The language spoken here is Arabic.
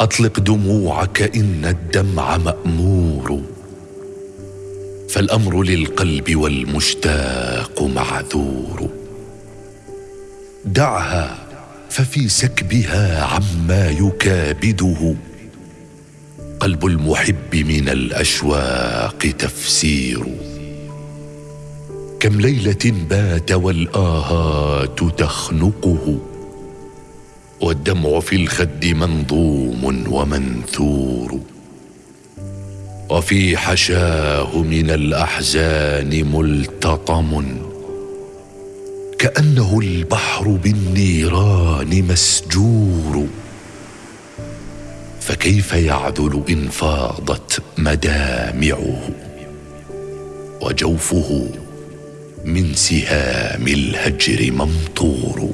أطلق دموعك إن الدمع مأمور فالأمر للقلب والمشتاق معذور. دعها ففي سكبها عما يكابده. قلب المحب من الأشواق تفسير. كم ليلة بات والآهات تخنقه والدمع في الخد منظوم ومنثور. وفي حشاه من الأحزان ملتطم. كأنه البحر بالنيران مسجور. فكيف يعذل إن فاضت مدامعه؟ وجوفه من سهام الهجر ممطور.